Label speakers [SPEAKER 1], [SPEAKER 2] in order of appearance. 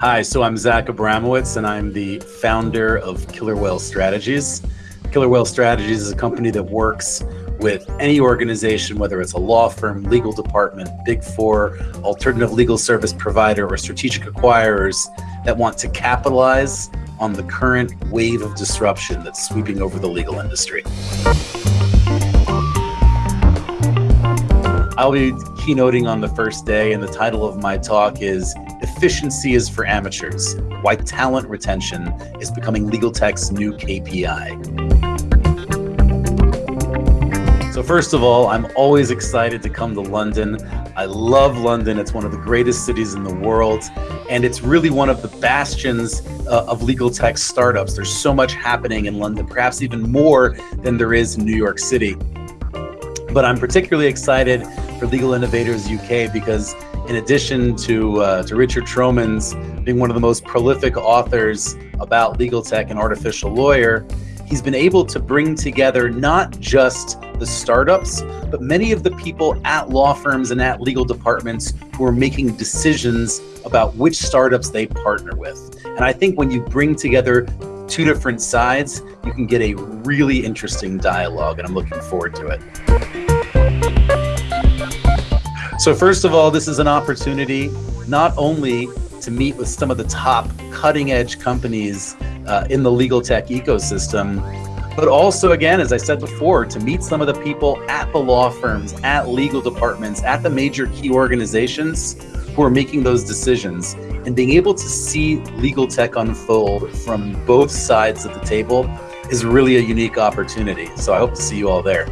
[SPEAKER 1] Hi, so I'm Zach Abramowitz, and I'm the founder of Killer Whale Strategies. Killer Whale Strategies is a company that works with any organization, whether it's a law firm, legal department, big four, alternative legal service provider, or strategic acquirers that want to capitalize on the current wave of disruption that's sweeping over the legal industry. I'll be keynoting on the first day, and the title of my talk is Efficiency is for Amateurs Why Talent Retention is Becoming Legal Tech's New KPI. So, first of all, I'm always excited to come to London. I love London. It's one of the greatest cities in the world, and it's really one of the bastions uh, of legal tech startups. There's so much happening in London, perhaps even more than there is in New York City. But I'm particularly excited for Legal Innovators UK because in addition to, uh, to Richard Tromans being one of the most prolific authors about legal tech and artificial lawyer, he's been able to bring together not just the startups, but many of the people at law firms and at legal departments who are making decisions about which startups they partner with. And I think when you bring together two different sides, you can get a really interesting dialogue, and I'm looking forward to it. So first of all, this is an opportunity not only to meet with some of the top cutting edge companies uh, in the legal tech ecosystem, but also, again, as I said before, to meet some of the people at the law firms, at legal departments, at the major key organizations who are making those decisions and being able to see legal tech unfold from both sides of the table is really a unique opportunity. So I hope to see you all there.